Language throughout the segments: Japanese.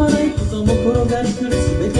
まないことも転がり来る全て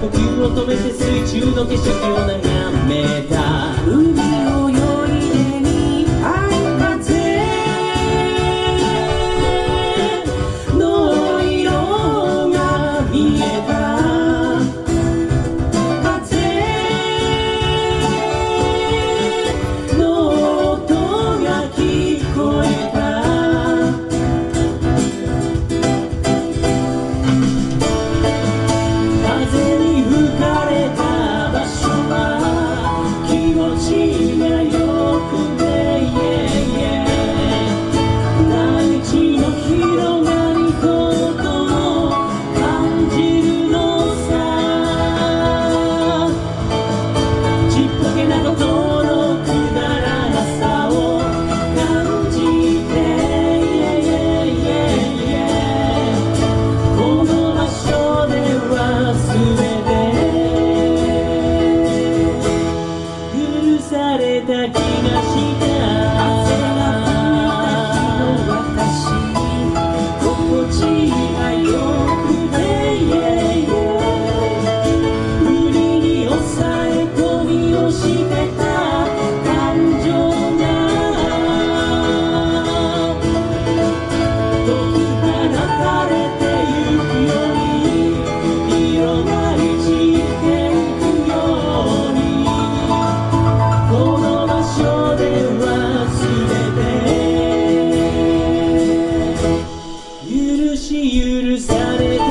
呼吸を止めて水中の景色を眺め记忆し許されてた